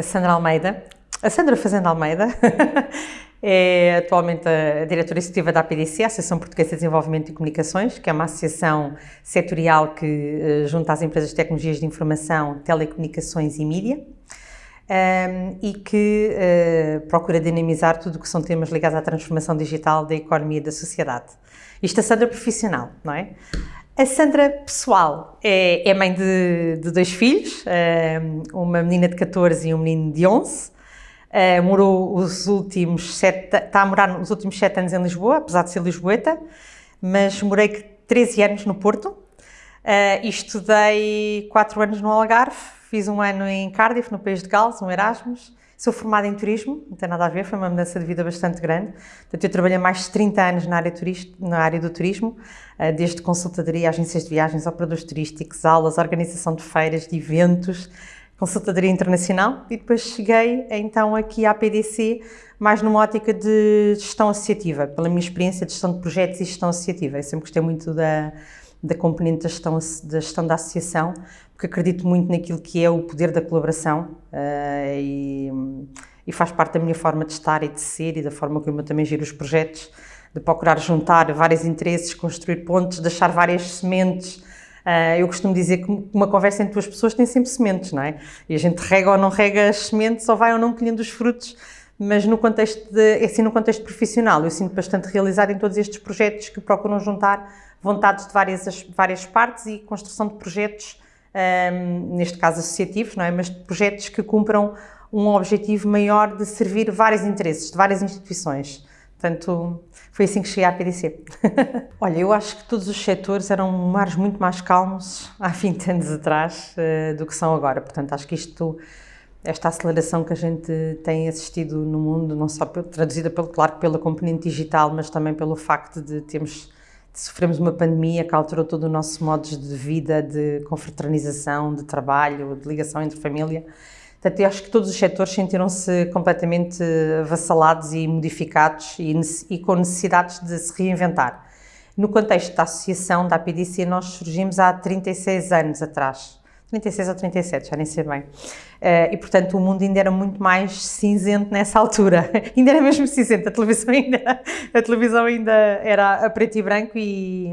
a Sandra Almeida, a Sandra Fazenda Almeida, é atualmente a diretora executiva da APDC, a Associação Portuguesa de Desenvolvimento e Comunicações, que é uma associação setorial que uh, junta as empresas de tecnologias de informação, telecomunicações e mídia. Um, e que uh, procura dinamizar tudo o que são temas ligados à transformação digital da economia e da sociedade. Isto a Sandra profissional, não é? A Sandra, pessoal, é, é mãe de, de, dois filhos, uma menina de 14 e um menino de 11. Uh, morou os últimos sete, está a morar os últimos sete anos em Lisboa, apesar de ser lisboeta, mas morei 13 anos no Porto uh, e estudei quatro anos no Algarve, fiz um ano em Cardiff, no País de Gales, um Erasmus, Sou formada em turismo, não tem nada a ver, foi uma mudança de vida bastante grande. Portanto, eu trabalhei mais de 30 anos na área, turist, na área do turismo, eh, desde consultadoria, agências de viagens, operadores turísticos, aulas, organização de feiras, de eventos, consultadoria internacional e depois cheguei então aqui à PDC mais numa ótica de gestão associativa, pela minha experiência de gestão de projetos e gestão associativa. Eu sempre gostei muito da, da componente da gestão, da gestão da associação, porque acredito muito naquilo que é o poder da colaboração uh, e, e, faz parte da minha forma de estar e de ser e da forma como eu também giro os projetos, de procurar juntar vários interesses, construir pontos, deixar várias sementes. Uh, eu costumo dizer que uma conversa entre duas pessoas tem sempre sementes, não é? E a gente rega ou não rega as sementes, ou vai ou não colhendo os frutos, mas no contexto de, é assim no contexto profissional, eu sinto bastante realizada em todos estes projetos que procuram juntar vontades de várias, várias partes e construção de projetos um, neste caso associativos, não é? mas de projetos que cumpram um objetivo maior de servir vários interesses, de várias instituições. Portanto, foi assim que cheguei à PDC. Olha, eu acho que todos os setores eram mares muito mais calmos há 20 anos atrás uh, do que são agora. Portanto, acho que isto, esta aceleração que a gente tem assistido no mundo, não só traduzida, pelo, claro, pela componente digital, mas também pelo facto de termos sofremos uma pandemia que alterou todo o nosso modo de vida, de confraternização, de trabalho, de ligação entre família. Portanto, eu acho que todos os setores sentiram-se completamente avassalados e modificados e, e, com necessidades de se reinventar. No contexto da associação da APDC, nós surgimos há 36 anos atrás. 36 ou 37, já nem sei bem. Uh, e, portanto, o mundo ainda era muito mais cinzento nessa altura. ainda era mesmo cinzento, a televisão ainda, a televisão ainda era a preto e branco e,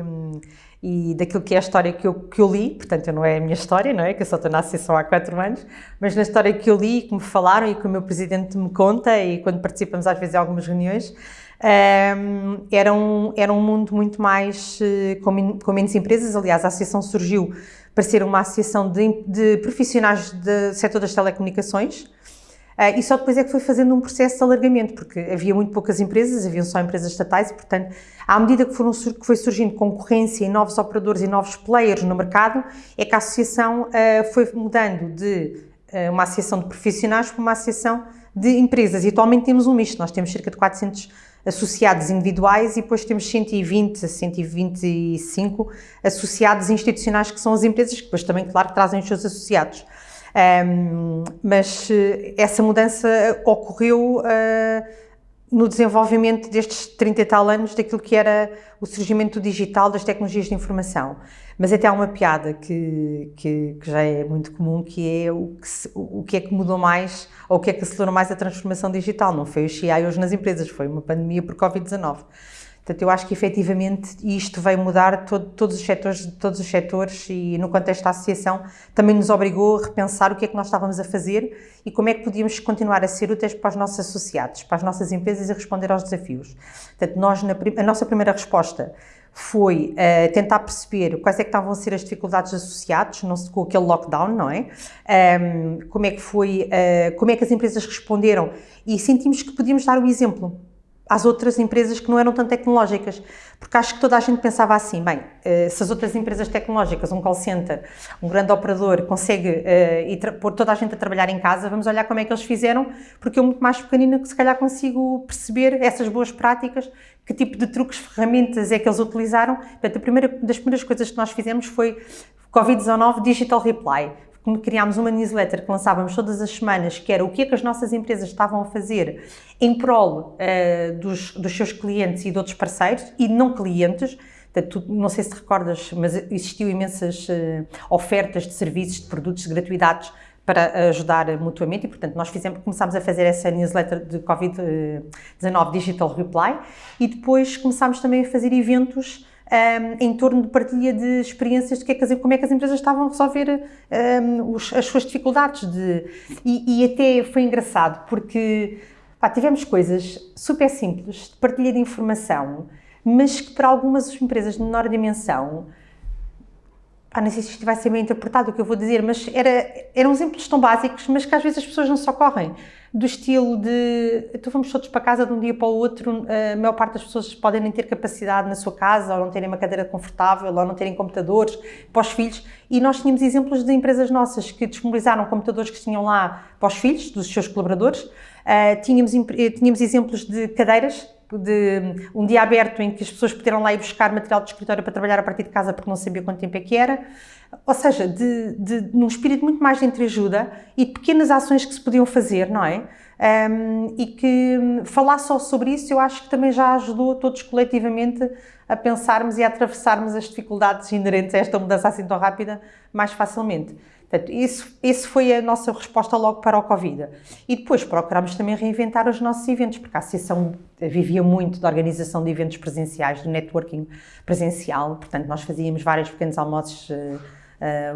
e daquilo que é a história que eu, que eu li, portanto, não é a minha história, não é? Que eu só estou na associação há quatro anos, mas na história que eu li, que me falaram e que o meu presidente me conta e quando participamos às vezes em algumas reuniões, um, ehm, era, um, era um mundo muito mais uh, com, com menos empresas. Aliás, a associação surgiu para ser uma associação de, de profissionais do setor das telecomunicações. Uh, e só depois é que foi fazendo um processo de alargamento, porque havia muito poucas empresas, haviam só empresas estatais e, portanto, à medida que, foram, que foi surgindo concorrência e novos operadores e novos players no mercado, é que a associação uh, foi mudando de uh, uma associação de profissionais para uma associação de empresas. E atualmente temos um misto, nós temos cerca de 400 associados individuais e depois temos 120 a 125 associados institucionais, que são as empresas, que depois também, claro, trazem os seus associados. Um, mas eh, essa mudança ocorreu uh, no desenvolvimento destes 30 e tal anos daquilo que era o surgimento digital das tecnologias de informação. Mas até há uma piada que, que, que já é muito comum, que é o que, o que é que mudou mais, ou o que é que acelerou mais a transformação digital. Não foi o hoje nas empresas, foi uma pandemia por Covid-19. Portanto, eu acho que efetivamente isto veio mudar todo, todos, os setores, todos os setores e no contexto da associação também nos obrigou a repensar o que é que nós estávamos a fazer e como é que podíamos continuar a ser úteis para os nossos associados, para as nossas empresas e responder aos desafios. Portanto, nós, na, a nossa primeira resposta foi uh, tentar perceber quais é que estavam a ser as dificuldades associadas não com aquele lockdown, não é? Um, como é que foi, uh, como é que as empresas responderam e sentimos que podíamos dar o exemplo às outras empresas que não eram tão tecnológicas. Porque acho que toda a gente pensava assim, bem, eh, se as outras empresas tecnológicas, um call center, um grande operador, consegue uh, pôr toda a gente a trabalhar em casa, vamos olhar como é que eles fizeram, porque eu muito mais pequenina que se calhar consigo perceber essas boas práticas, que tipo de truques, ferramentas é que eles utilizaram. Portanto, a primeira das primeiras coisas que nós fizemos foi Covid-19 Digital Reply criámos uma newsletter que lançávamos todas as semanas, que era o que é que as nossas empresas estavam a fazer em prol uh, dos, dos seus clientes e de outros parceiros, e não clientes, Portanto, não sei se te recordas, mas existiu imensas uh, ofertas de serviços, de produtos, de gratuidades para ajudar mutuamente e, portanto, nós fizemos, começámos a fazer essa newsletter de Covid-19 Digital Reply e depois começámos também a fazer eventos um, em torno de partilha de experiências de que é que como é que as empresas estavam a resolver um, os, as suas dificuldades. De, e, e, até foi engraçado, porque pá, tivemos coisas super simples de partilha de informação, mas que para algumas empresas de menor dimensão ah, não sei se isto vai ser bem interpretado o que eu vou dizer, mas era, eram exemplos tão básicos, mas que às vezes as pessoas não se ocorrem. Do estilo de, então vamos todos para casa de um dia para o outro, a maior parte das pessoas podem nem ter capacidade na sua casa, ou não terem uma cadeira confortável, ou não terem computadores para os filhos, e nós tínhamos exemplos de empresas nossas que disponibilizaram computadores que tinham lá para os filhos, dos seus colaboradores, uh, tínhamos, tínhamos exemplos de cadeiras de um dia aberto em que as pessoas puderam lá ir buscar material de escritório para trabalhar a partir de casa porque não sabia quanto tempo é que era. Ou seja, de, de, num espírito muito mais de entreajuda e de pequenas ações que se podiam fazer, não é? Um, e que falar só sobre isso eu acho que também já ajudou todos coletivamente a pensarmos e a atravessarmos as dificuldades inerentes a esta mudança assim tão rápida mais facilmente. Portanto, isso, isso foi a nossa resposta logo para o Covid. E depois procurámos também reinventar os nossos eventos, porque a Associação vivia muito da organização de eventos presenciais, do networking presencial, portanto nós fazíamos vários pequenos almoços, uh,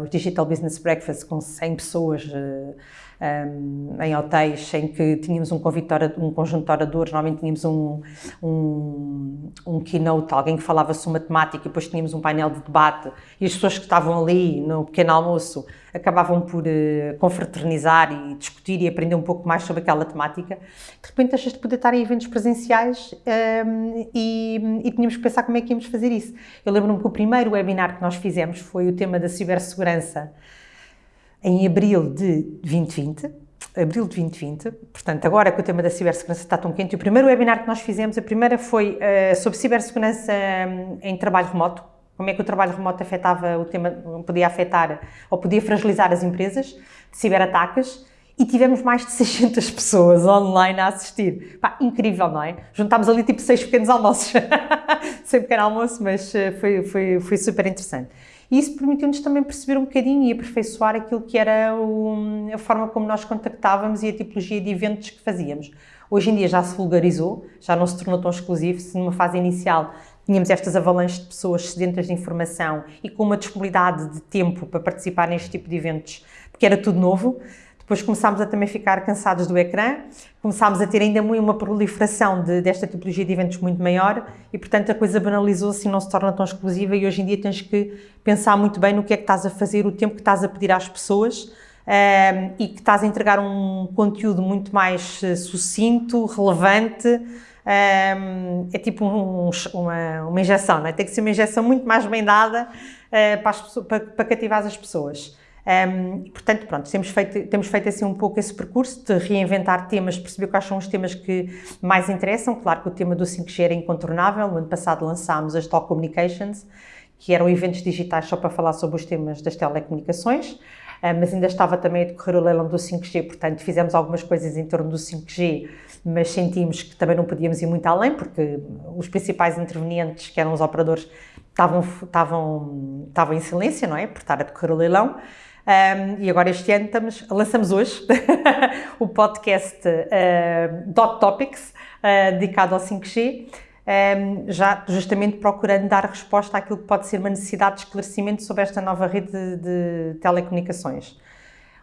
uh, Digital Business Breakfast com 100 pessoas, uh, um, em hotéis em que tínhamos um, um conjunto de oradores, normalmente tínhamos um, um, um keynote, alguém que falava sobre matemática e depois tínhamos um painel de debate e as pessoas que estavam ali no pequeno almoço acabavam por uh, confraternizar e discutir e aprender um pouco mais sobre aquela temática. De repente deixas de poder estar em eventos presenciais um, e, e tínhamos que pensar como é que íamos fazer isso. Eu lembro-me que o primeiro webinar que nós fizemos foi o tema da cibersegurança em abril de 2020, abril de 2020, portanto, agora que o tema da cibersegurança está tão quente, o primeiro webinar que nós fizemos, a primeira foi uh, sobre cibersegurança um, em trabalho remoto, como é que o trabalho remoto afetava o tema, podia afetar ou podia fragilizar as empresas de ciberataques, e tivemos mais de 600 pessoas online a assistir. Pá, incrível, não é? Juntámos ali tipo seis pequenos almoços, sem pequeno almoço, mas eh, foi, foi, foi super interessante. E isso permitiu-nos também perceber um bocadinho e aperfeiçoar aquilo que era o, a forma como nós contactávamos e a tipologia de eventos que fazíamos. Hoje em dia já se vulgarizou, já não se tornou tão exclusivo, se numa fase inicial tínhamos estas avalanches de pessoas sedentas de informação e com uma disponibilidade de tempo para participar neste tipo de eventos, porque era tudo novo, depois começámos a também ficar cansados do ecrã, começámos a ter ainda uma proliferação de, desta tipologia de eventos muito maior e, portanto, a coisa banalizou-se e não se torna tão exclusiva e hoje em dia tens que pensar muito bem no que é que estás a fazer, o tempo que estás a pedir às pessoas um, ehm, e que estás a entregar um conteúdo muito mais uh, sucinto, relevante, um, ehm, é tipo um, uma, uma injeção, não é? tem que ser uma injeção muito mais bem dada uh, para, as, para, para cativar as pessoas. Um, portanto, pronto, temos feito, temos feito assim um pouco esse percurso de reinventar temas, perceber quais são os temas que mais interessam. Claro que o tema do 5G era incontornável. No ano passado lançámos as Talk Communications, que eram eventos digitais só para falar sobre os temas das telecomunicações, mas ainda estava também a decorrer o leilão do 5G, portanto fizemos algumas coisas em torno do 5G, mas sentimos que também não podíamos ir muito além, porque os principais intervenientes, que eram os operadores, estavam, estavam, estavam em silêncio, não é? Por estar a decorrer o leilão. Um, e agora este ano estamos, lançamos hoje o podcast uh, Dot Topics, uh, dedicado ao 5G, um, já justamente procurando dar resposta àquilo que pode ser uma necessidade de esclarecimento sobre esta nova rede de, de telecomunicações.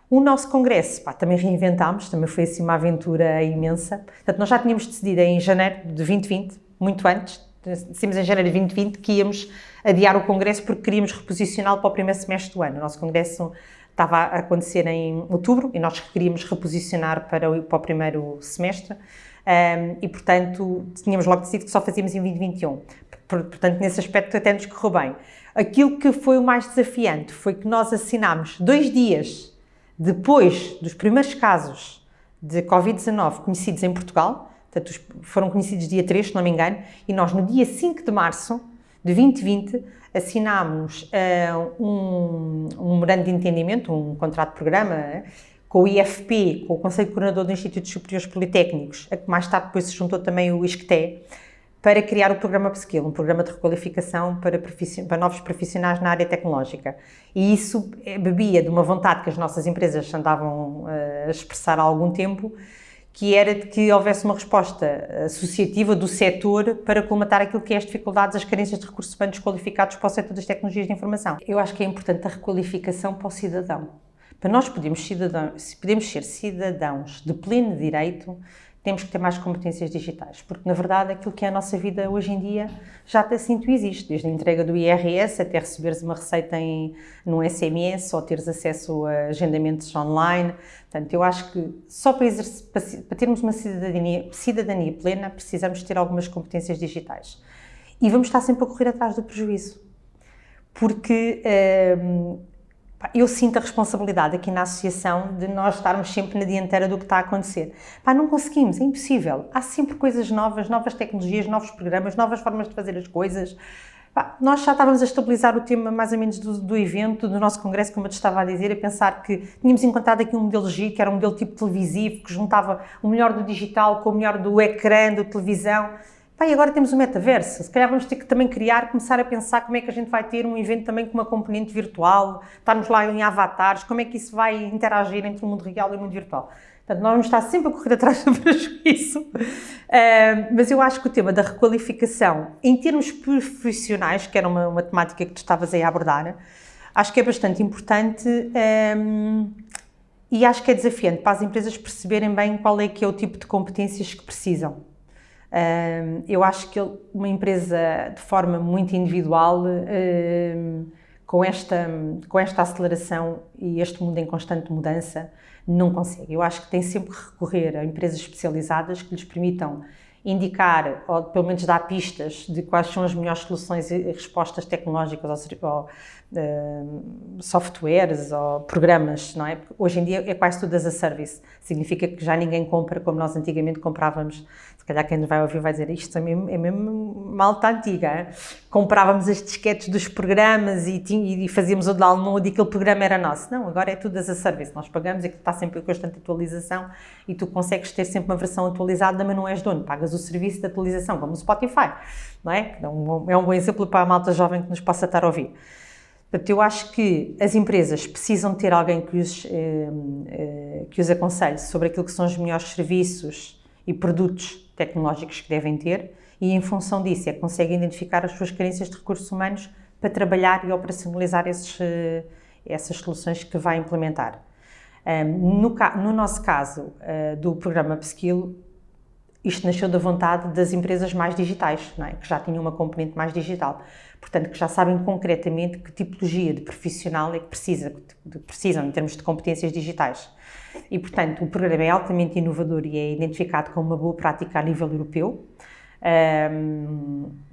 O nosso congresso, pá, também reinventámos, também foi assim uma aventura imensa. Portanto, nós já tínhamos decidido em janeiro de 2020, muito antes, decidimos em janeiro de 2020 que íamos adiar o congresso porque queríamos reposicioná-lo para o primeiro semestre do ano. O nosso congresso estava a acontecer em outubro e nós queríamos reposicionar para o, para o primeiro semestre um, e, portanto, tínhamos logo decidido que só fazíamos em 2021. Portanto, nesse aspecto até nos correu bem. Aquilo que foi o mais desafiante foi que nós assinámos dois dias depois dos primeiros casos de Covid-19 conhecidos em Portugal, portanto, foram conhecidos dia 3, se não me engano, e nós no dia 5 de março de 2020 assinámos uh, um, um memorando de entendimento, um contrato de programa, uh, com o IFP, com o Conselho Coordenador dos Institutos Superiores Politécnicos, a que mais tarde depois se juntou também o ISCTE, para criar o programa Upskill, um programa de requalificação para, para, novos profissionais na área tecnológica. E isso eh, bebia de uma vontade que as nossas empresas andavam eh, a expressar há algum tempo, que era de que houvesse uma resposta associativa do setor para colmatar aquilo que é as dificuldades, as carências de recursos humanos qualificados para o setor das tecnologias de informação. Eu acho que é importante a requalificação para o cidadão. Para nós cidadãos, podemos ser cidadãos de pleno direito, temos que ter mais competências digitais, porque na verdade aquilo que é a nossa vida hoje em dia já assim tu existe, desde a entrega do IRS até receberes uma receita em, num SMS ou teres acesso a agendamentos online. Portanto, eu acho que só para, para, termos uma cidadania, cidadania plena precisamos ter algumas competências digitais. E vamos estar sempre a correr atrás do prejuízo. Porque hum, eu sinto a responsabilidade aqui na associação de nós estarmos sempre na dianteira do que está a acontecer. Pá, não conseguimos, é impossível. Há sempre coisas novas, novas tecnologias, novos programas, novas formas de fazer as coisas. Pá, nós já estávamos a estabilizar o tema mais ou menos do, do, evento, do nosso congresso, como eu te estava a dizer, a pensar que tínhamos encontrado aqui um modelo G, que era um modelo tipo televisivo, que juntava o melhor do digital com o melhor do ecrã, da televisão. Pá, e agora temos o metaverso, se calhar vamos ter que também criar, começar a pensar como é que a gente vai ter um evento também com uma componente virtual, estarmos lá em avatares, como é que isso vai interagir entre o mundo real e o mundo virtual. Portanto, nós vamos estar sempre a correr atrás do prejuízo, uh, mas eu acho que o tema da requalificação, em termos profissionais, que era uma, uma temática que tu estavas aí a abordar, acho que é bastante importante um, e acho que é desafiante para as empresas perceberem bem qual é que é o tipo de competências que precisam eu acho que uma empresa de forma muito individual, com, esta, com esta aceleração e este mundo em constante mudança, não consegue. Eu acho que tem sempre que recorrer a empresas especializadas que lhes permitam indicar, ou pelo menos dar pistas de quais são as melhores soluções e respostas tecnológicas ou, uh, softwares ou programas, não é? Hoje em dia é quase tudo as a service. Significa que já ninguém compra como nós antigamente comprávamos calhar quem nos vai ouvir vai dizer isto é mesmo, é mesmo malta antiga. Comprávamos as disquetes dos programas e, e, fazíamos o download e aquele programa era nosso. Não, agora é tudo as a service. Nós pagamos e está sempre em constante atualização e tu consegues ter sempre uma versão atualizada, mas não és dono. Pagas o serviço de atualização, como o Spotify. Não é? é um, é um bom exemplo para a malta jovem que nos possa estar a ouvir. Portanto, eu acho que as empresas precisam ter alguém que os, eh, eh, que os aconselhe sobre aquilo que são os melhores serviços e produtos tecnológicos que devem ter e, em função disso, é que conseguem identificar as suas carências de recursos humanos para trabalhar e operacionalizar esses, eh, essas soluções que vai implementar. No, no nosso caso, do programa Upskill, isto nasceu da vontade das empresas mais digitais, é? que já tinham uma componente mais digital. Portanto, que já sabem concretamente que tipologia de profissional é que precisa, precisam em termos de competências digitais. E, portanto, o programa é altamente inovador e é identificado como uma boa prática a nível europeu,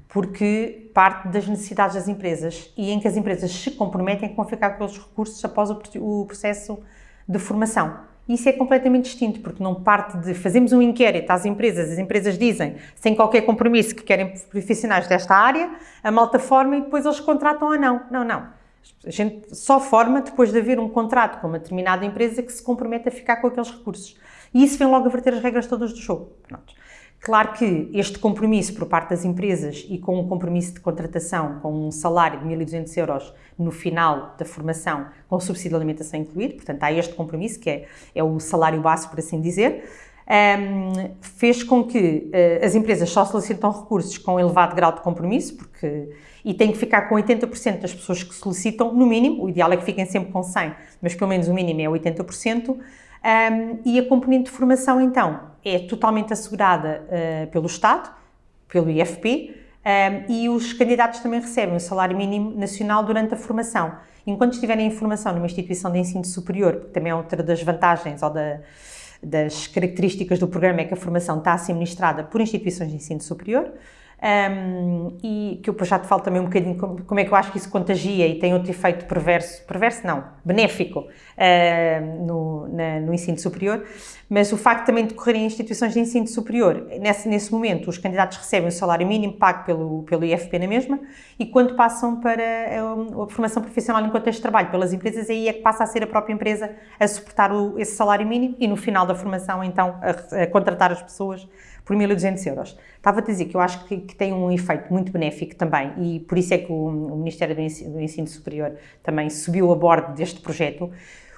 porque parte das necessidades das empresas e em que as empresas se comprometem com ficar com aqueles recursos após o processo de formação. Isso é completamente distinto, porque não parte de fazemos um inquérito às empresas, as empresas dizem, sem qualquer compromisso, que querem profissionais desta área, a malta forma e depois eles contratam ou não. Não, não. A gente só forma depois de haver um contrato com uma determinada empresa que se compromete a ficar com aqueles recursos. E isso vem logo a verter as regras todas do jogo. Pronto. Claro que este compromisso por parte das empresas e com um compromisso de contratação com um salário de 1.200 euros no final da formação, com subsídio de alimentação incluído, portanto há este compromisso que é, é o salário básico, por assim dizer, um, fez com que uh, as empresas só solicitam recursos com elevado grau de compromisso, porque e tem que ficar com 80% das pessoas que solicitam, no mínimo, o ideal é que fiquem sempre com 100, mas pelo menos o mínimo é 80%, um, e a componente de formação, então, é totalmente assegurada uh, pelo Estado, pelo IFP, um, e os candidatos também recebem o salário mínimo nacional durante a formação. Enquanto estiverem em formação numa instituição de ensino superior, que também é outra das vantagens ou da, das características do programa, é que a formação está a ser ministrada por instituições de ensino superior, um, e que eu já te falo também um bocadinho como, como, é que eu acho que isso contagia e tem outro efeito perverso, perverso não, benéfico uh, no, na, no, ensino superior, mas o facto também de decorrer em instituições de ensino superior, nesse, nesse momento os candidatos recebem o salário mínimo pago pelo, pelo IFP na mesma e quando passam para a, a formação profissional contexto de trabalho pelas empresas, aí é que passa a ser a própria empresa a suportar o, esse salário mínimo e no final da formação então a, a contratar as pessoas por 1.200 euros. Estava a dizer que eu acho que, que, tem um efeito muito benéfico também e por isso é que o, o Ministério do Ensino, do Ensino Superior também subiu a bordo deste projeto,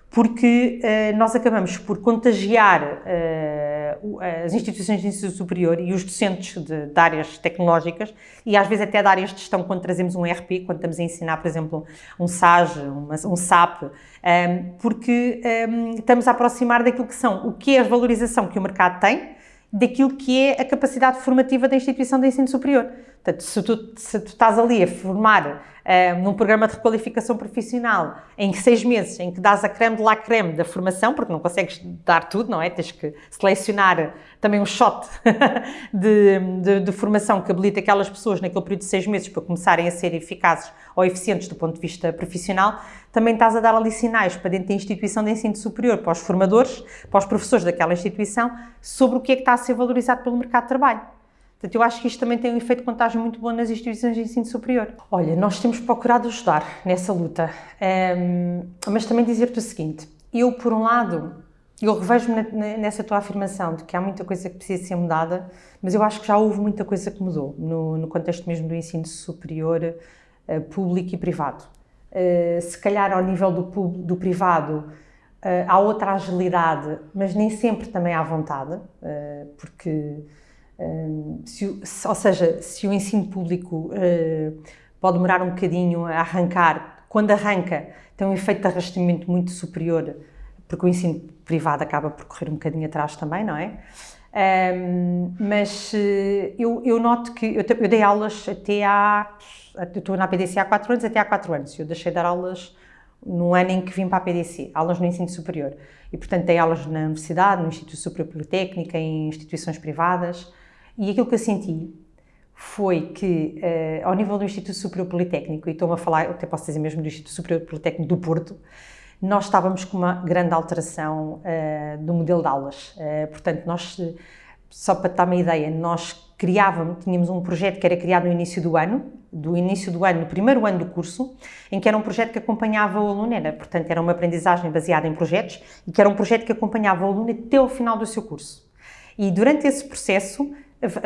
porque uh, nós acabamos por contagiar uh, as instituições de ensino superior e os docentes de, de, áreas tecnológicas e às vezes até de áreas de gestão quando trazemos um ERP, quando estamos a ensinar, por exemplo, um SAG, uma, um SAP, um, ehm, porque um, estamos a aproximar daquilo que são, o que é a valorização que o mercado tem, daquilo que é a capacidade formativa da instituição de ensino superior. Portanto, se tu, se tu estás ali a formar uh, num programa de requalificação profissional em seis meses, em que dás a creme de la creme da formação, porque não consegues dar tudo, não é? Tens que selecionar também um shot de, de, de, formação que habilita aquelas pessoas naquele período de seis meses para começarem a ser eficazes ou eficientes do ponto de vista profissional, também estás a dar ali sinais para dentro da instituição de ensino superior, para os formadores, para os professores daquela instituição, sobre o que é que está a ser valorizado pelo mercado de trabalho. Portanto, eu acho que isto também tem um efeito de contagem muito bom nas instituições de ensino superior. Olha, nós temos procurado ajudar nessa luta, um, mas também dizer-te o seguinte, eu, por um lado, eu revejo-me nessa tua afirmação de que há muita coisa que precisa ser mudada, mas eu acho que já houve muita coisa que mudou no, no contexto mesmo do ensino superior uh, público e privado. Uh, se calhar ao nível do, do privado uh, há outra agilidade, mas nem sempre também há vontade, porque se, ou seja, se o ensino público uh, pode demorar um bocadinho a arrancar, quando arranca tem um efeito de arrastamento muito superior, porque o ensino privado acaba por correr um bocadinho atrás também, não é? Um, mas uh, eu, eu, noto que eu, eu, dei aulas até há. Eu estou na PDC há 4 anos, até há 4 anos. Eu deixei de dar aulas no ano em que vim para a PDC, aulas no ensino superior. E, portanto, dei aulas na universidade, no Instituto Superior Politécnico, em instituições privadas. E aquilo que eu senti foi que, uh, ao nível do Instituto Superior Politécnico, e estou-me a falar, até posso dizer mesmo do Instituto Superior Politécnico do Porto, nós estávamos com uma grande alteração uh, do modelo de aulas. Uh, portanto, nós, só para dar uma ideia, nós criávamos, tínhamos um projeto que era criado no início do ano, do início do ano, no primeiro ano do curso, em que era um projeto que acompanhava o aluno, era, portanto, era uma aprendizagem baseada em projetos, e que era um projeto que acompanhava o aluno até o final do seu curso. E durante esse processo,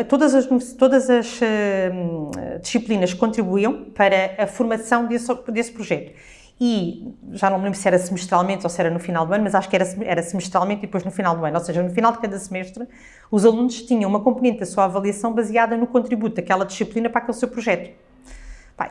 todas as, todas as uh, disciplinas contribuíam para a formação desse, desse projeto. E já não me lembro se era semestralmente ou se era no final do ano, mas acho que era, era semestralmente e depois no final do ano. Ou seja, no final de cada semestre, os alunos tinham uma componente da sua avaliação baseada no contributo daquela disciplina para aquele seu projeto.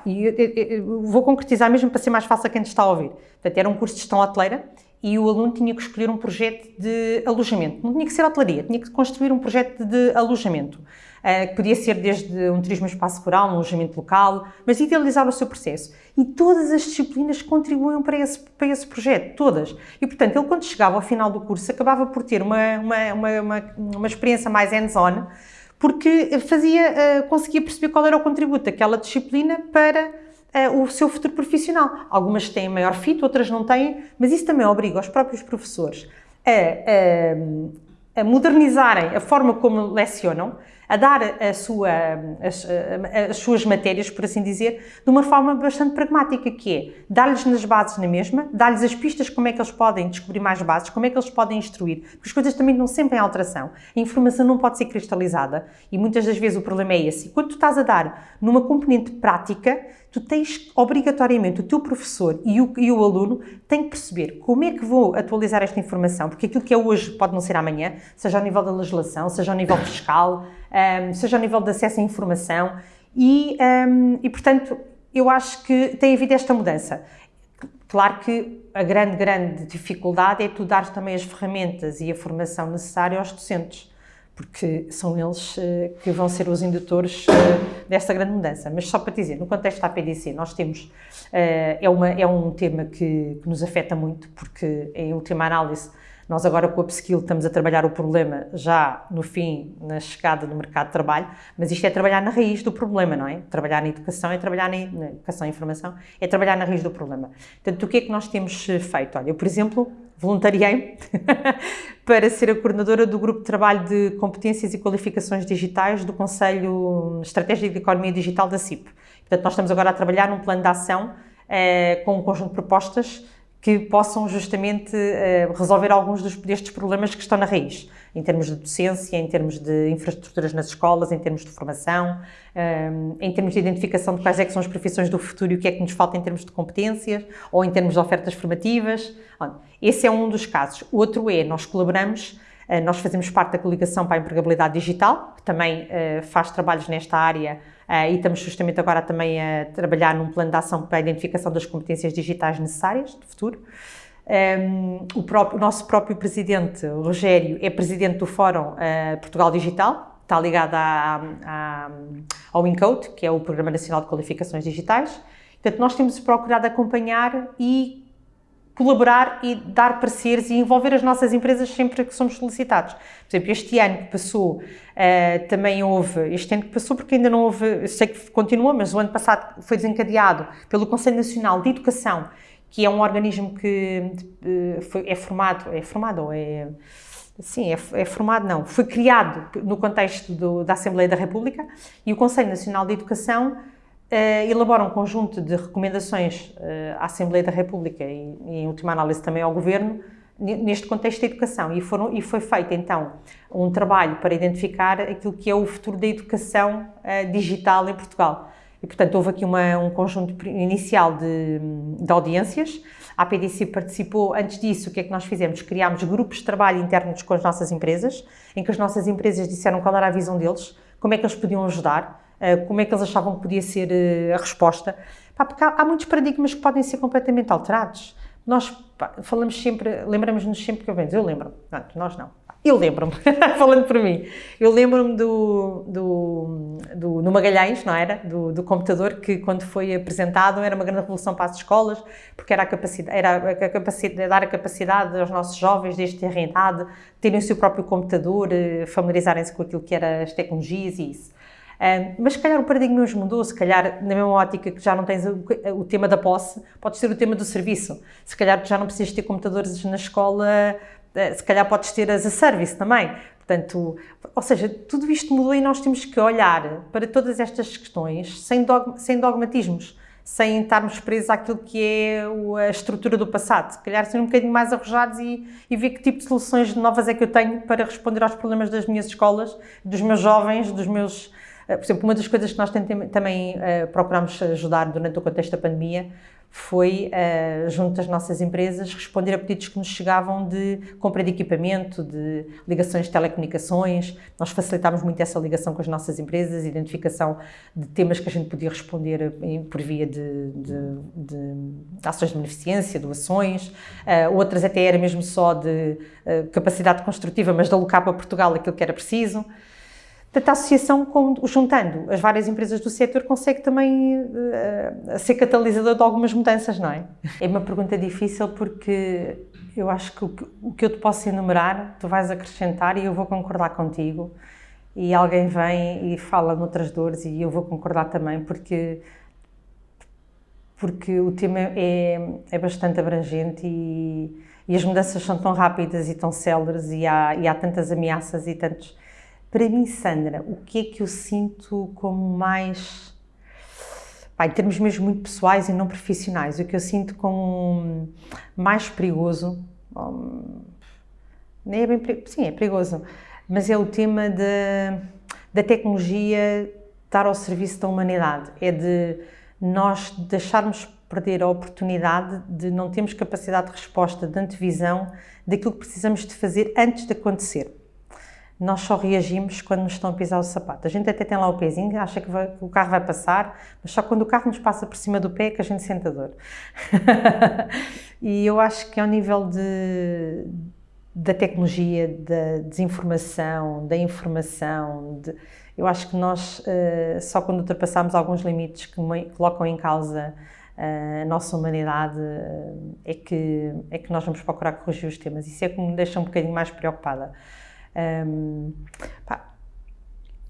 E eu vou concretizar mesmo para ser mais fácil a quem está a ouvir. Portanto, era um curso de gestão hoteleira e o aluno tinha que escolher um projeto de alojamento. Não tinha que ser hotelaria, tinha que construir um projeto de alojamento. Uh, que podia ser desde um turismo espaço rural, um alojamento local, mas idealizar o seu processo. E todas as disciplinas contribuíam para esse, para esse projeto, todas. E, portanto, ele quando chegava ao final do curso acabava por ter uma, uma, uma, uma, uma experiência mais hands-on, porque fazia, uh, conseguia perceber qual era o contributo daquela disciplina para uh, o seu futuro profissional. Algumas têm maior fit, outras não têm, mas isso também obriga os próprios professores a, a, a modernizarem a forma como lecionam, a dar a sua, as, as, suas matérias, por assim dizer, de uma forma bastante pragmática, que é dar-lhes nas bases na mesma, dar-lhes as pistas como é que eles podem descobrir mais bases, como é que eles podem instruir, porque as coisas também estão sempre em alteração. A informação não pode ser cristalizada e muitas das vezes o problema é esse. Quando tu estás a dar numa componente prática, tu tens obrigatoriamente o teu professor e o, e o aluno têm que perceber como é que vou atualizar esta informação, porque aquilo que é hoje pode não ser amanhã, seja ao nível da legislação, seja ao nível fiscal, um, seja ao nível de acesso à informação e, um, e, portanto, eu acho que tem havido esta mudança. Claro que a grande, grande dificuldade é tu dar também as ferramentas e a formação necessária aos docentes porque são eles uh, que vão ser os indutores uh, desta grande mudança. Mas só para dizer, no contexto da APDC, nós temos, uh, é, uma, é um tema que, que, nos afeta muito, porque em última análise, nós agora com a Upskill estamos a trabalhar o problema já no fim, na chegada do mercado de trabalho, mas isto é trabalhar na raiz do problema, não é? Trabalhar na educação é trabalhar na, na educação e informação, é trabalhar na raiz do problema. Portanto, o que é que nós temos feito? Olha, eu, por exemplo, voluntariei para ser a coordenadora do grupo de trabalho de competências e qualificações digitais do Conselho Estratégico de Economia Digital da CIP. Portanto, nós estamos agora a trabalhar num plano de ação eh, com um conjunto de propostas que possam justamente uh, resolver alguns destes problemas que estão na raiz, em termos de docência, em termos de infraestruturas nas escolas, em termos de formação, um, em termos de identificação de quais é são as profissões do futuro e o que é que nos falta em termos de competências ou em termos de ofertas formativas. Esse é um dos casos. O outro é, nós colaboramos uh, nós fazemos parte da coligação para a empregabilidade digital, que também faz trabalhos nesta área e estamos justamente agora também a trabalhar num plano de ação para a identificação das competências digitais necessárias de futuro. Um, o, próprio, o, nosso próprio presidente, o Rogério, é presidente do Fórum uh, Portugal Digital, está ligado à, à, ao INCODE, que é o Programa Nacional de Qualificações Digitais. Portanto, nós temos procurado acompanhar e colaborar e dar pareceres e envolver as nossas empresas sempre que somos solicitados. Por exemplo, este ano que passou, uh, também houve, este ano que passou porque ainda não houve, eu sei que continua, mas o ano passado foi desencadeado pelo Conselho Nacional de Educação, que é um organismo que uh, foi, é formado, é formado ou é... Sim, é, é, formado, não. Foi criado no contexto do, da Assembleia da República e o Conselho Nacional de Educação elabora um conjunto de recomendações uh, à Assembleia da República e, em última análise, também ao Governo, neste contexto da educação. E, foram, e foi feito, então, um trabalho para identificar aquilo que é o futuro da educação uh, digital em Portugal. E, portanto, houve aqui uma, um conjunto inicial de, de audiências. A PDC participou, antes disso, o que é que nós fizemos? Criámos grupos de trabalho internos com as nossas empresas, em que as nossas empresas disseram qual era a visão deles, como é que eles podiam ajudar, eh, como é que eles achavam que podia ser eh, a resposta. porque há, muitos paradigmas que podem ser completamente alterados. Nós falamos sempre, lembramos-nos sempre que eu venho, eu lembro, não, nós não, eu lembro-me, falando por mim, eu lembro-me do, do, do, no Magalhães, não era? Do, do, computador que quando foi apresentado era uma grande revolução para as escolas, porque era a capacidade, era a capacidade, dar a capacidade aos nossos jovens desde ter idade, terem o seu próprio computador, eh, familiarizarem-se com aquilo que eram as tecnologias e isso. Um, mas se calhar o paradigma hoje mudou, se calhar na mesma ótica que já não tens o, o, tema da posse, pode ser o tema do serviço. Se calhar já não precisas ter computadores na escola, eh, se calhar podes ter as a service também. Portanto, ou seja, tudo isto mudou e nós temos que olhar para todas estas questões sem, dogma, sem dogmatismos, sem estarmos presos àquilo que é a estrutura do passado. Se calhar ser um bocadinho mais arrojados e, e ver que tipo de soluções novas é que eu tenho para responder aos problemas das minhas escolas, dos meus jovens, dos meus eh, por exemplo, uma das coisas que nós também uh, procuramos ajudar durante o contexto da pandemia foi, uh, junto às nossas empresas, responder a pedidos que nos chegavam de compra de equipamento, de ligações de telecomunicações. Nós facilitámos muito essa ligação com as nossas empresas, identificação de temas que a gente podia responder por via de, de, de ações de beneficência, doações. Outras até era mesmo só de capacidade construtiva, mas de alocar para Portugal aquilo que era preciso. Portanto, a associação, juntando as várias empresas do setor, consegue também uh, ser catalisador de algumas mudanças, não é? É uma pergunta difícil porque eu acho que o, que o que eu te posso enumerar, tu vais acrescentar e eu vou concordar contigo. E alguém vem e fala noutras dores e eu vou concordar também porque porque o tema é, é bastante abrangente e, e as mudanças são tão rápidas e tão céleres e há, e há tantas ameaças e tantos para mim, Sandra, o que é que eu sinto como mais, pá, em termos mesmo muito pessoais e não profissionais, o que eu sinto como mais perigoso, hum, nem é bem, sim, é perigoso, mas é o tema de, da tecnologia estar ao serviço da humanidade, é de nós deixarmos perder a oportunidade de não termos capacidade de resposta, de antevisão daquilo que precisamos de fazer antes de acontecer nós só reagimos quando nos estão a pisar o sapato. A gente até tem lá o pezinho, acha que, vai, que, o carro vai passar, mas só quando o carro nos passa por cima do pé é que a gente sente a dor. e eu acho que ao nível de, da tecnologia, da desinformação, da informação, de, eu acho que nós, uh, só quando ultrapassamos alguns limites que colocam em causa uh, a nossa humanidade, uh, é, que, é que nós vamos procurar corrigir os temas. Isso é que me deixa um bocadinho mais preocupada. Um, pá,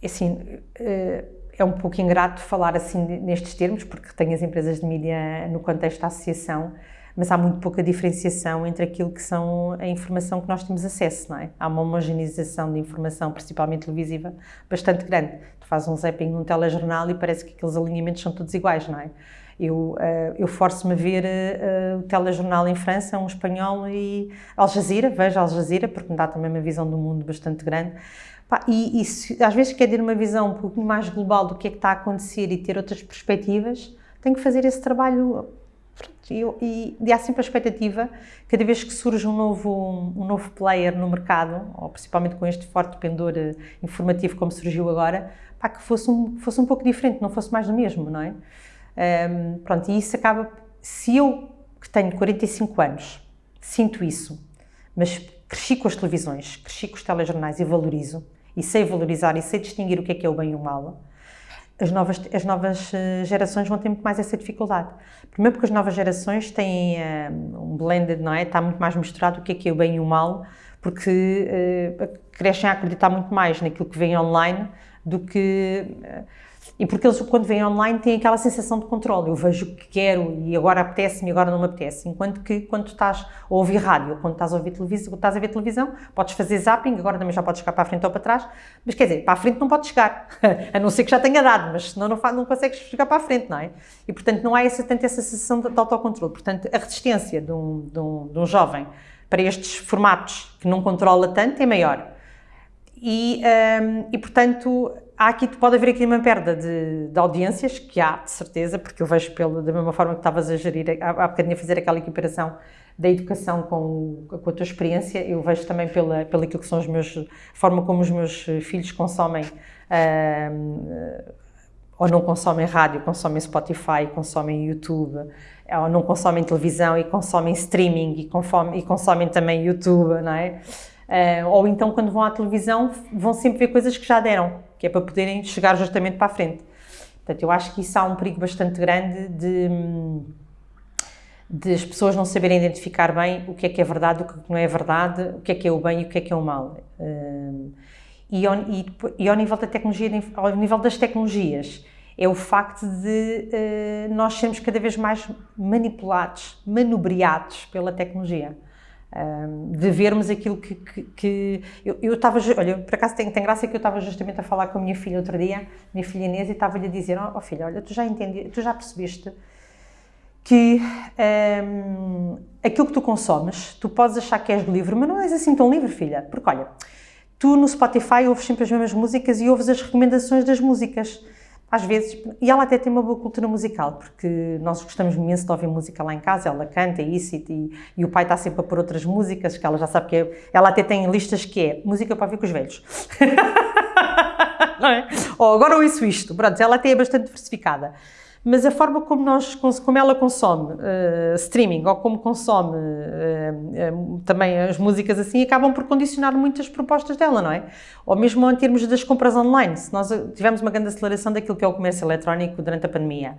assim, uh, é um pouco ingrato falar assim nestes termos, porque tenho as empresas de mídia no contexto da associação, mas há muito pouca diferenciação entre aquilo que são a informação que nós temos acesso, não é? Há uma homogeneização de informação, principalmente televisiva, bastante grande. Tu fazes um zapping num telejornal e parece que aqueles alinhamentos são todos iguais, não é? Eu, uh, eu forço-me a ver uh, o telejornal em França, um espanhol e Al Jazeera, vejo Al Jazeera, porque me dá também uma visão do mundo bastante grande. E, e às vezes quer ter uma visão um pouco mais global do que é que está a acontecer e ter outras perspectivas, tenho que fazer esse trabalho e, e, e há sempre a expectativa, cada vez que surge um novo, um novo player no mercado, ou principalmente com este forte pendor uh, informativo como surgiu agora, pá, que fosse um, fosse um pouco diferente, não fosse mais do mesmo, não é? Um, pronto, e isso acaba, se eu que tenho 45 anos, sinto isso, mas cresci com as televisões, cresci com os telejornais e valorizo, e sei valorizar e sei distinguir o que é que é o bem e o mal, as novas, as novas eh, gerações vão ter muito mais essa dificuldade. Primeiro porque as novas gerações têm um, um blended, não é? Está muito mais misturado o que é que é o bem e o mal, porque uh, crescem a acreditar muito mais naquilo que vem online do que... Uh, e porque eles, quando vêm online, têm aquela sensação de controle. Eu vejo o que quero e agora apetece-me e agora não me apetece. Enquanto que quando estás a ouvir rádio, quando estás a ouvir televisão, estás a ver televisão, podes fazer zapping, agora também já podes chegar para a frente ou para trás, mas quer dizer, para a frente não podes chegar, a não ser que já tenha dado, mas senão não, não consegues chegar para a frente, não é? E portanto não há essa, tanto essa sensação de, de autocontrole. Portanto, a resistência de um, de, um, de um jovem para estes formatos que não controla tanto é maior. E, um, e portanto, há aqui, pode haver aqui uma perda de, de, audiências, que há, de certeza, porque eu vejo pelo, da mesma forma que estavas a gerir, há, há bocadinho a fazer aquela equiparação da educação com, com a tua experiência, eu vejo também pela, pela aquilo que são os meus, forma como os meus filhos consomem, uh, ou não consomem rádio, consomem Spotify, consomem YouTube, ou não consomem televisão e consomem streaming e, consomem, e consomem também YouTube, não é? Uh, ou então quando vão à televisão vão sempre ver coisas que já deram, que é para poderem chegar justamente para a frente. Portanto, eu acho que isso há um perigo bastante grande de, de as pessoas não saberem identificar bem o que é que é verdade, o que não é verdade, o que é que é o bem e o que é que é o mal. E ao, e, e ao nível da tecnologia, ao nível das tecnologias, é o facto de uh, nós sermos cada vez mais manipulados, manobreados pela tecnologia de vermos aquilo que, que, que eu estava, olha, por acaso tem, tem graça que eu estava justamente a falar com a minha filha outro dia, minha filha Inês, e estava-lhe a dizer, ó oh, filha, olha, tu já entendi, tu já percebeste que um, aquilo que tu consomes, tu podes achar que és livre, mas não és assim tão livre, filha, porque olha, tu no Spotify ouves sempre as mesmas músicas e ouves as recomendações das músicas, às vezes, e ela até tem uma boa cultura musical, porque nós gostamos imenso de ouvir música lá em casa, ela canta isso e, e o pai está sempre a pôr outras músicas, que ela já sabe que é, ela até tem listas que é música para ouvir com os velhos. Não é? Ou agora ouço isto, pronto, ela até é bastante diversificada mas a forma como, nós, como ela consome uh, streaming ou como consome uh, uh, também as músicas assim, acabam por condicionar muitas propostas dela, não é? Ou mesmo em termos das compras online, se nós tivemos uma grande aceleração daquilo que é o comércio eletrónico durante a pandemia,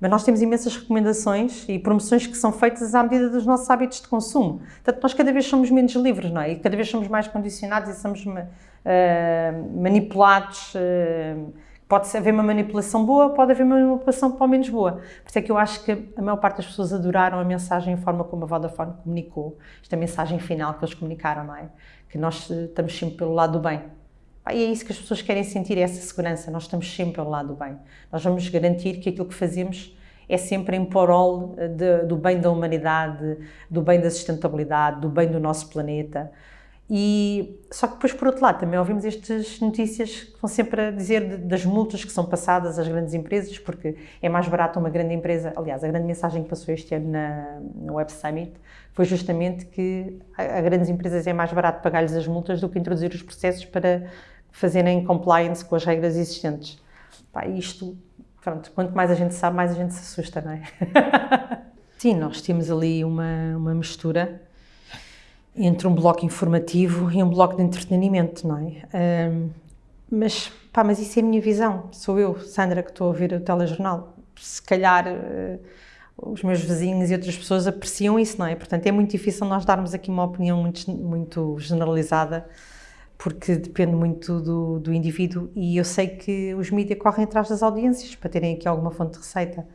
mas nós temos imensas recomendações e promoções que são feitas à medida dos nossos hábitos de consumo. Portanto, nós cada vez somos menos livres, não é? E cada vez somos mais condicionados e somos manipulados Pode haver uma manipulação boa, pode haver uma manipulação pelo menos boa. Por isso é que eu acho que a maior parte das pessoas adoraram a mensagem e a forma como a Vodafone comunicou, esta mensagem final que eles comunicaram, não é? Que nós eh, estamos sempre pelo lado do bem. E é isso que as pessoas querem sentir, é essa segurança, nós estamos sempre pelo lado do bem. Nós vamos garantir que aquilo que fazemos é sempre em prol eh, do bem da humanidade, do bem da sustentabilidade, do bem do nosso planeta, e, só que depois, por outro lado, também ouvimos estas notícias que vão sempre a dizer de, das multas que são passadas às grandes empresas, porque é mais barato uma grande empresa. Aliás, a grande mensagem que passou este ano na, no Web Summit foi justamente que a, a grandes empresas é mais barato pagar-lhes as multas do que introduzir os processos para fazerem compliance com as regras existentes. Pá, isto, pronto, quanto mais a gente sabe, mais a gente se assusta, não é? Sim, nós temos ali uma, uma mistura entre um bloco informativo e um bloco de entretenimento, não é? Um, mas, pá, mas isso é a minha visão. Sou eu, Sandra, que estou a ouvir o telejornal. Se calhar uh, os meus vizinhos e outras pessoas apreciam isso, não é? Portanto, é muito difícil nós darmos aqui uma opinião muito, muito generalizada, porque depende muito do, do indivíduo e eu sei que os mídias correm atrás das audiências para terem aqui alguma fonte de receita.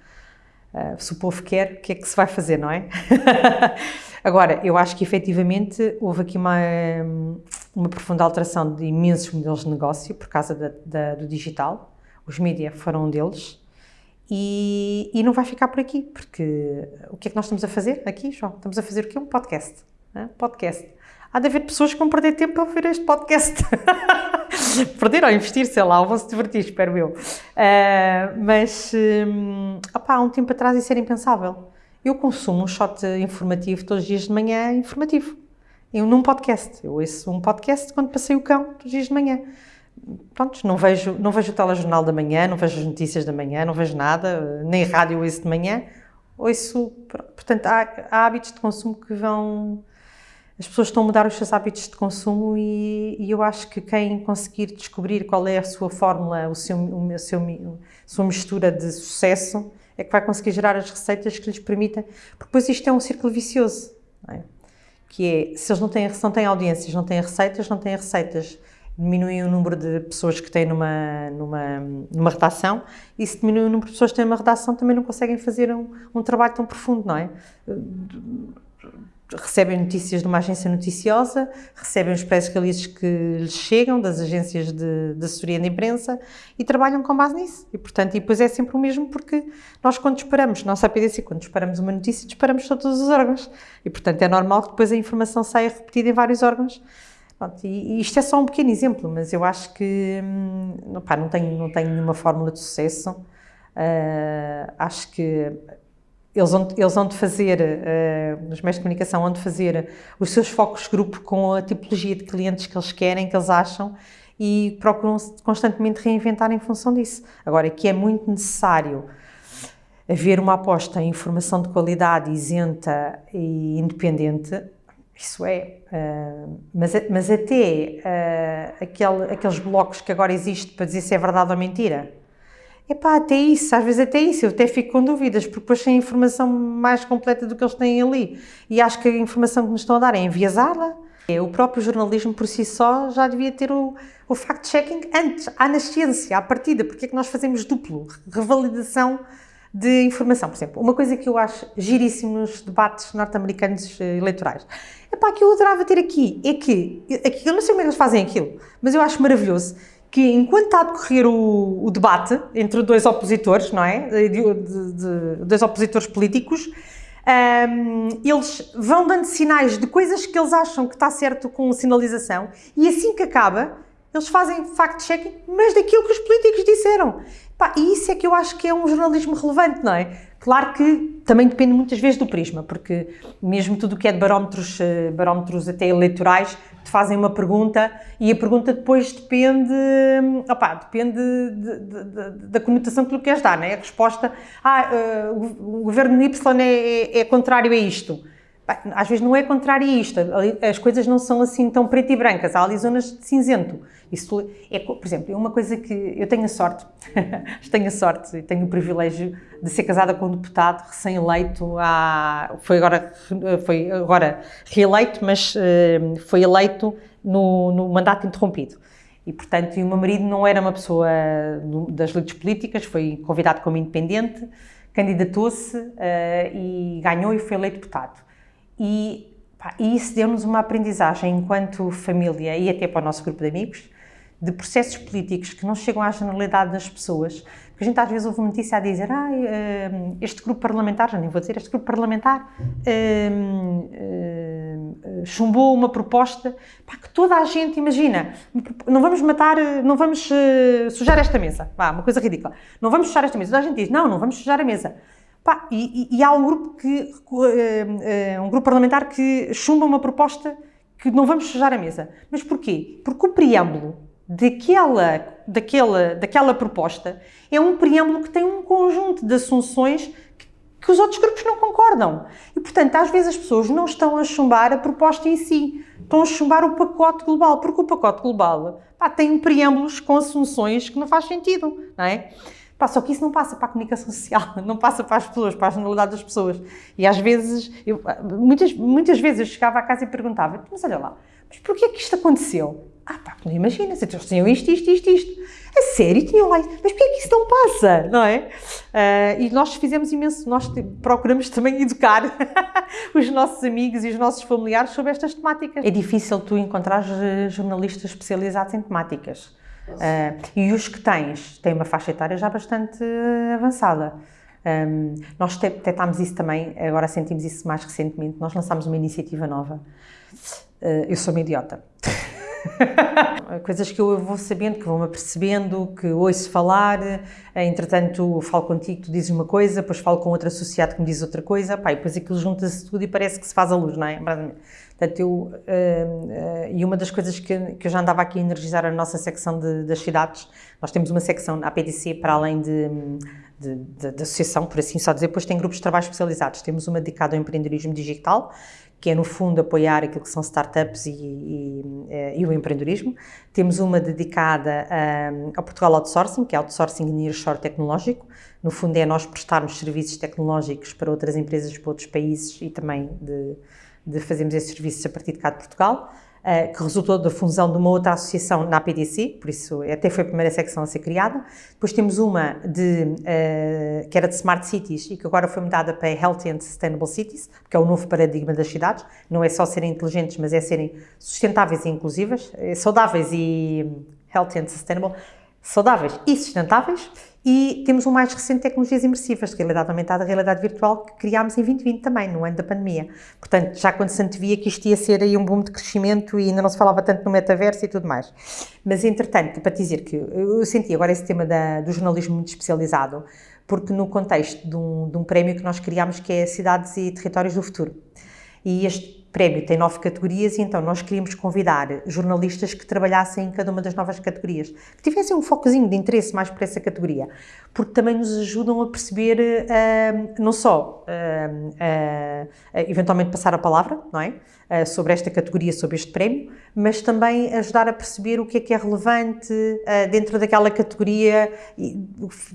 Uh, se o povo quer, o que é que se vai fazer, não é? Agora, eu acho que efetivamente houve aqui uma, uma profunda alteração de imensos modelos de negócio por causa da, da, do digital. Os mídias foram um deles. E, e, não vai ficar por aqui, porque o que é que nós estamos a fazer aqui, João? Estamos a fazer o quê? Um podcast. Né? Podcast. Há de haver pessoas que vão perder tempo a ouvir este podcast. perder ou investir, sei lá, vão se divertir, espero eu. Uh, mas, um, opá, há um tempo atrás isso era impensável. Eu consumo um shot informativo todos os dias de manhã, informativo. Eu num podcast. Eu ouço um podcast quando passei o cão, todos os dias de manhã pronto, não vejo, não vejo o telejornal da manhã, não vejo as notícias da manhã, não vejo nada, nem rádio ouço de manhã, ouço, portanto, há, há, hábitos de consumo que vão, as pessoas estão a mudar os seus hábitos de consumo e, e eu acho que quem conseguir descobrir qual é a sua fórmula, o seu, o seu, a sua mistura de sucesso, é que vai conseguir gerar as receitas que lhes permitem, porque depois isto é um círculo vicioso, é? que é, se eles não têm, não têm audiências, não têm receitas, não têm receitas, diminuem o número de pessoas que têm numa, numa, numa redação e se diminui o número de pessoas que têm numa redação também não conseguem fazer um, um trabalho tão profundo, não é? Recebem notícias de uma agência noticiosa, recebem os press releases que lhes chegam das agências de, de assessoria de imprensa e trabalham com base nisso. E, portanto, e depois é sempre o mesmo porque nós quando disparamos, nossa APDC, quando disparamos uma notícia, disparamos todos os órgãos. E, portanto, é normal que depois a informação saia repetida em vários órgãos Pronto, e, e, isto é só um pequeno exemplo, mas eu acho que hum, pá, não, tenho, não tenho nenhuma fórmula de sucesso. Uh, acho que eles vão, eles vão de fazer, uh, nos meios de comunicação, vão de fazer os seus focos grupo com a tipologia de clientes que eles querem, que eles acham, e procuram constantemente reinventar em função disso. Agora, que é muito necessário haver uma aposta em informação de qualidade isenta e independente, isso é, uh, mas, mas até uh, aquele, aqueles blocos que agora existem para dizer se é verdade ou mentira, é pá, até isso, às vezes até isso, eu até fico com dúvidas, porque depois têm informação mais completa do que eles têm ali. E acho que a informação que nos estão a dar é enviesada. O próprio jornalismo por si só já devia ter o, o fact-checking antes, à nascença, à partida. Porque é que nós fazemos duplo? Revalidação de informação. Por exemplo, uma coisa que eu acho giríssimo nos debates norte-americanos eh, eleitorais, é pá, que eu adorava ter aqui, é que, aqui, eu não sei como é que eles fazem aquilo, mas eu acho maravilhoso que enquanto está a decorrer o, o debate entre dois opositores, não é? De, de, de dois opositores políticos, um, ehm, eles vão dando sinais de coisas que eles acham que está certo com sinalização e assim que acaba, eles fazem fact-checking, mas daquilo que os políticos disseram. Pá, e isso é que eu acho que é um jornalismo relevante, não é? Claro que também depende muitas vezes do prisma, porque mesmo tudo o que é de barómetros, eh, barómetros até eleitorais, te fazem uma pergunta e a pergunta depois depende, opá, depende de, de, de, da conotação que tu queres dar, não é? A resposta, ah, uh, o governo Y é, é, é contrário a isto às vezes não é contrário a isto, as coisas não são assim tão preto e brancas, há ali zonas de cinzento. Isso é, por exemplo, é uma coisa que eu tenho a sorte, tenho a sorte e tenho o privilégio de ser casada com um deputado recém-eleito, foi agora, foi agora reeleito, mas eh, foi eleito no, no mandato interrompido. E, portanto, e o meu marido não era uma pessoa das lides políticas, foi convidado como independente, candidatou-se uh, e ganhou e foi eleito deputado. E, pá, e isso deu-nos uma aprendizagem enquanto família e até para o nosso grupo de amigos, de processos políticos que não chegam à generalidade das pessoas, porque a gente às vezes ouve notícia a dizer ah, este grupo parlamentar, já nem vou dizer, este grupo parlamentar um, um, chumbou uma proposta pá, que toda a gente, imagina, não vamos matar, não vamos uh, sujar esta mesa, vá, uma coisa ridícula, não vamos sujar esta mesa, toda a gente diz, não, não vamos sujar a mesa, Pá, e, e, há um grupo, que, uh, um grupo parlamentar que chumba uma proposta que não vamos sujar a mesa. Mas porquê? Porque o preâmbulo daquela, daquela, daquela proposta é um preâmbulo que tem um conjunto de assunções que, que os outros grupos não concordam. E, portanto, às vezes as pessoas não estão a chumbar a proposta em si, estão a chumbar o pacote global, porque o pacote global pá, tem preâmbulos com assunções que não faz sentido, não é? Pá, só que isso não passa para a comunicação social, não passa para as pessoas, para a generalidade das pessoas. E às vezes, eu, muitas, muitas vezes eu chegava à casa e perguntava, mas olha lá, mas porquê é que isto aconteceu? Ah pá, não imaginas, eles tinham isto, isto, isto, isto. A sério, tinham lá, mas porquê é que isso não passa, não é? Uh, e nós fizemos imenso, nós procuramos também educar os nossos amigos e os nossos familiares sobre estas temáticas. É difícil tu encontrar jornalistas especializados em temáticas Uh, e os que tens têm uma faixa etária já bastante avançada. Um, nós detectámos isso também, agora sentimos isso mais recentemente. Nós lançámos uma iniciativa nova. Uh, eu sou uma idiota. Coisas que eu vou sabendo, que vou-me apercebendo, que ouço falar, entretanto falo contigo, tu dizes uma coisa, depois falo com outro associado que me diz outra coisa, pá, e depois aquilo junta-se tudo e parece que se faz a luz, não é? Portanto, eu, uh, uh, e uma das coisas que, que eu já andava aqui a energizar a nossa secção de, das cidades, nós temos uma secção na APDC para além de, de, de, de associação, por assim só dizer, depois tem grupos de trabalho especializados. Temos uma dedicada ao empreendedorismo digital, que é no fundo apoiar aquilo que são startups e, e, eh, e o empreendedorismo. Temos uma dedicada um, ao Portugal Outsourcing, que é Outsourcing Nearshore Tecnológico. No fundo é nós prestarmos serviços tecnológicos para outras empresas, para outros países e também de, de fazermos esses serviços a partir de cá de Portugal. Uh, que resultou da fusão de uma outra associação na APDC, por isso até foi a primeira secção a ser criada. Depois temos uma de, uh, que era de Smart Cities e que agora foi mudada para Healthy and Sustainable Cities, que é o novo paradigma das cidades. Não é só serem inteligentes, mas é serem sustentáveis e inclusivas, eh, saudáveis e healthy and sustainable, saudáveis e sustentáveis. E temos um mais recente, tecnologias imersivas, de realidade aumentada, realidade virtual, que criámos em 2020 também, no ano da pandemia. Portanto, já quando se antevia que isto ia ser aí um boom de crescimento e ainda não se falava tanto no metaverso e tudo mais. Mas, entretanto, para te dizer que eu senti agora esse tema da, do jornalismo muito especializado, porque no contexto de um, de um prémio que nós criámos, que é Cidades e Territórios do Futuro. E este prémio tem nove categorias e então nós queríamos convidar jornalistas que trabalhassem em cada uma das novas categorias, que tivessem um focozinho de interesse mais por essa categoria, porque também nos ajudam a perceber uh, não só uh, uh, eventualmente passar a palavra, não é? sobre esta categoria, sobre este prémio, mas também ajudar a perceber o que é que é relevante dentro daquela categoria,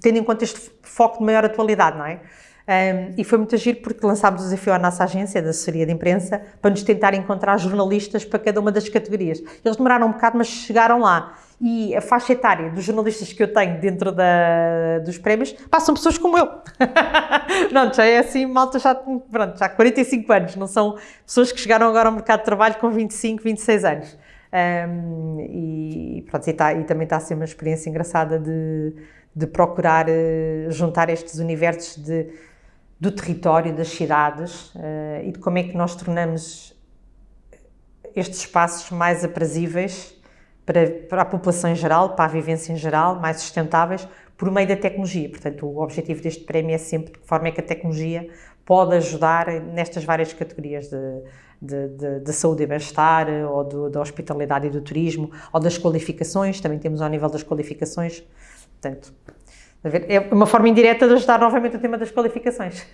tendo em conta este foco de maior atualidade, não é? Um, e foi muito agir porque lançámos o desafio à nossa agência de assessoria de imprensa para nos tentar encontrar jornalistas para cada uma das categorias. Eles demoraram um bocado, mas chegaram lá. E a faixa etária dos jornalistas que eu tenho dentro da, dos prémios passam pessoas como eu. pronto, já é assim, malta já, pronto, já 45 anos, não são pessoas que chegaram agora ao mercado de trabalho com 25, 26 anos. Um, e, pronto, e, tá, e também está a ser uma experiência engraçada de, de procurar uh, juntar estes universos de do território, das cidades uh, e de como é que nós tornamos estes espaços mais aprazíveis para, para, a população em geral, para a vivência em geral, mais sustentáveis, por meio da tecnologia. Portanto, o objetivo deste prémio é sempre de que forma é que a tecnologia pode ajudar nestas várias categorias de, de, de, de saúde e bem-estar, ou do, da hospitalidade e do turismo, ou das qualificações, também temos ao nível das qualificações. Portanto, é uma forma indireta de ajudar novamente o tema das qualificações.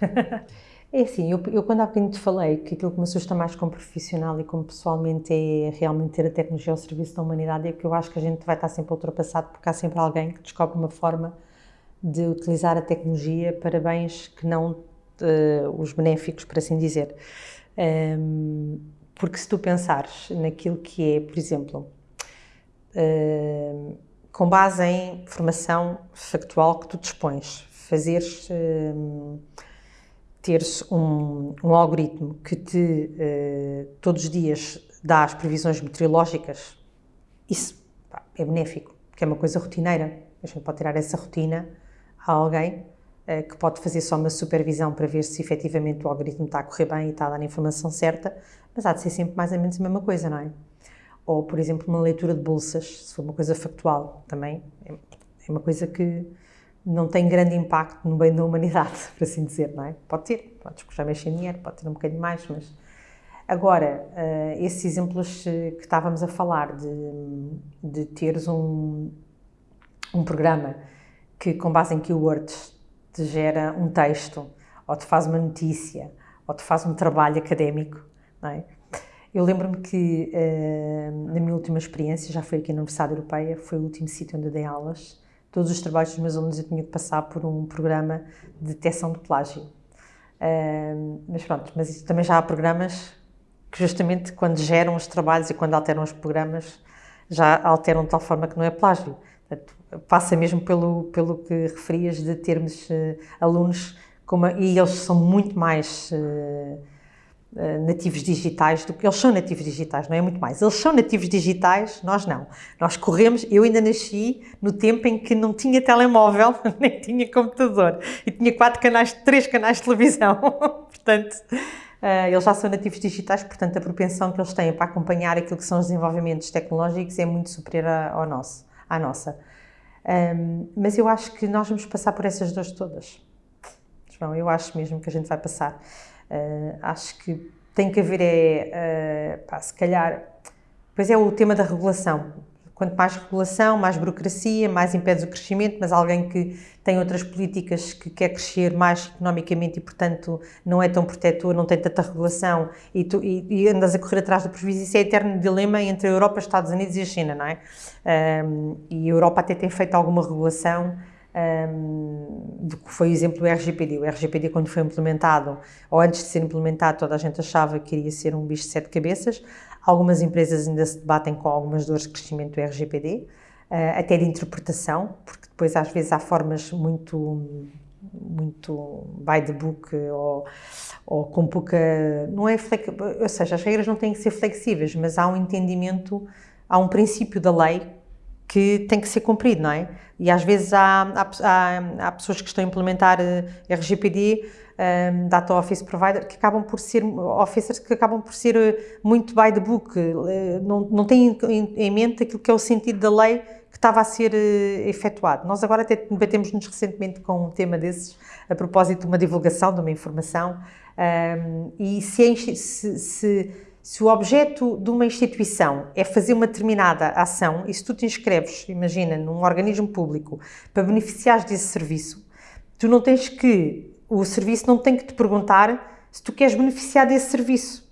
É assim, eu, eu quando há bocadinho te falei que aquilo que me assusta mais como profissional e como pessoalmente é realmente ter a tecnologia ao serviço da humanidade, é que eu acho que a gente vai estar sempre ultrapassado porque há sempre alguém que descobre uma forma de utilizar a tecnologia para bens que não uh, os benéficos, por assim dizer. Um, porque se tu pensares naquilo que é, por exemplo, uh, com base em formação factual que tu dispões, fazeres, uh, teres um, um, algoritmo que te uh, todos os dias dá as previsões meteorológicas, isso pá, é benéfico, porque é uma coisa rotineira. A gente pode tirar essa rotina a alguém uh, que pode fazer só uma supervisão para ver se efetivamente o algoritmo está a correr bem e está a dar a informação certa, mas há de ser sempre mais ou menos a mesma coisa, não é? Ou, por exemplo, uma leitura de bolsas, se for uma coisa factual, também é, é uma coisa que não tem grande impacto no bem da humanidade, por assim dizer, não é? Pode ter, pode escutar mexer em dinheiro, pode ter um bocadinho mais, mas... Agora, uh, esses exemplos que estávamos a falar de, de teres um, um programa que, com base em keywords, te gera um texto, ou te faz uma notícia, ou te faz um trabalho académico, não é? Eu lembro-me que, uh, na minha última experiência, já foi aqui na Universidade Europeia, foi o último sítio onde eu dei aulas, todos os trabalhos dos meus alunos eu tinha que passar por um programa de detecção de plágio. Uh, mas pronto, mas também já há programas que justamente quando geram os trabalhos e quando alteram os programas, já alteram de tal forma que não é plágio. Portanto, passa mesmo pelo, pelo que referias de termos uh, alunos, e eles são muito mais... Uh, nativos digitais do que eles são nativos digitais, não é muito mais. Eles são nativos digitais, nós não. Nós corremos, eu ainda nasci no tempo em que não tinha telemóvel, nem tinha computador e tinha quatro canais, três canais de televisão. portanto, uh, eles já são nativos digitais, portanto a propensão que eles têm para acompanhar aquilo que são os desenvolvimentos tecnológicos é muito superior ao nosso, à nossa. Mas eu acho que nós vamos passar por essas dores todas. João, eu acho mesmo que a gente vai passar. Uh, acho que tem que haver, é, uh, pá, se calhar, pois é o tema da regulação. Quanto mais regulação, mais burocracia, mais impedes o crescimento, mas alguém que tem outras políticas que quer crescer mais economicamente e, portanto, não é tão protetor, não tem tanta regulação e, tu, e, e andas a correr atrás do prejuízo, isso é eterno dilema entre a Europa, os Estados Unidos e a China, não é? Um, e a Europa até tem feito alguma regulação, um, foi o exemplo do RGPD. O RGPD, quando foi implementado, ou antes de ser implementado, toda a gente achava que iria ser um bicho de sete cabeças. Algumas empresas ainda se debatem com algumas dores de crescimento do RGPD, ah, até de interpretação, porque depois às vezes há formas muito muito by the book ou, ou com pouca não é ou seja as regras não têm que ser flexíveis mas há um entendimento há um princípio da lei que tem que ser cumprido, não é? E às vezes há, há, há pessoas que estão a implementar eh, RGPD, um, ehm, Data Office Provider, que acabam por ser, officers que acabam por ser eh, muito by the book, eh, não, não têm em mente aquilo que é o sentido da lei que estava a ser efetuado. Nós agora até debatemos-nos recentemente com um tema desses, a propósito de uma divulgação, de uma informação, um, ehm, e se, é, se, se se o objeto de uma instituição é fazer uma determinada ação e se tu te inscreves, imagina, num organismo público para beneficiares desse serviço, tu não tens que, o serviço não tem que te perguntar se tu queres beneficiar desse serviço.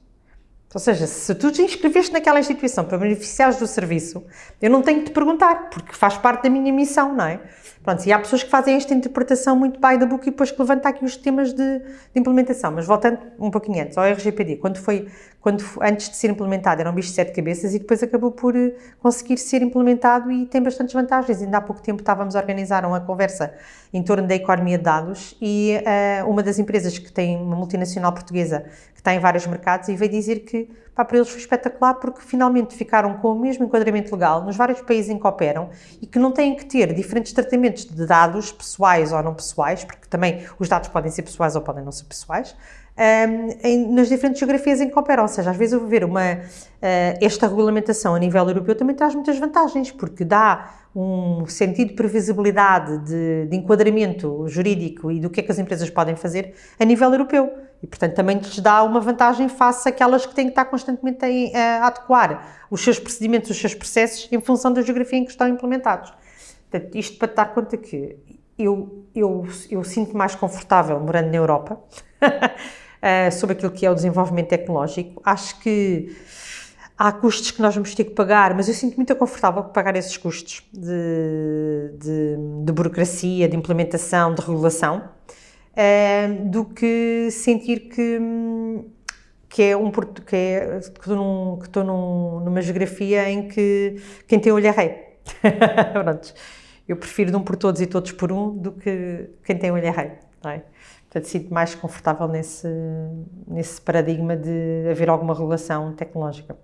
Ou seja, se tu te inscreveste naquela instituição para beneficiares do serviço, eu não tenho que te perguntar, porque faz parte da minha missão, não é? Pronto, e há pessoas que fazem esta interpretação muito by the book e depois que levanta aqui os temas de, de, implementação. Mas voltando um pouquinho antes, ao RGPD, quando foi, quando, antes de ser implementado era um bicho de sete cabeças e depois acabou por eh, conseguir ser implementado e tem bastantes vantagens. Ainda há pouco tempo estávamos a organizar uma conversa em torno da economia de dados e uh, uma das empresas que tem uma multinacional portuguesa que está em vários mercados e veio dizer que pá, para eles foi espetacular porque finalmente ficaram com o mesmo enquadramento legal nos vários países em que operam e que não têm que ter diferentes tratamentos de dados pessoais ou não pessoais, porque também os dados podem ser pessoais ou podem não ser pessoais, um, em, nas diferentes geografias em que operam. Ou seja, às vezes eu ver uma, uh, esta regulamentação a nível europeu também traz muitas vantagens, porque dá um sentido de previsibilidade, de, de enquadramento jurídico e do que é que as empresas podem fazer a nível europeu. E, portanto, também lhes dá uma vantagem face àquelas que têm que estar constantemente a, a adequar os seus procedimentos, os seus processos, em função da geografia em que estão implementados. Portanto, isto para dar conta que eu, eu, eu sinto mais confortável morando na Europa sobre aquilo que é o desenvolvimento tecnológico. Acho que há custos que nós vamos ter que pagar, mas eu sinto muito confortável pagar esses custos de, de, de burocracia, de implementação, de regulação uh, do que sentir que, que é um que, é, que estou, num, que estou num, numa geografia em que quem tem olho é rei. Eu prefiro de um por todos e todos por um do que quem tem olho é rei. Portanto, sinto mais confortável nesse, nesse paradigma de haver alguma regulação tecnológica.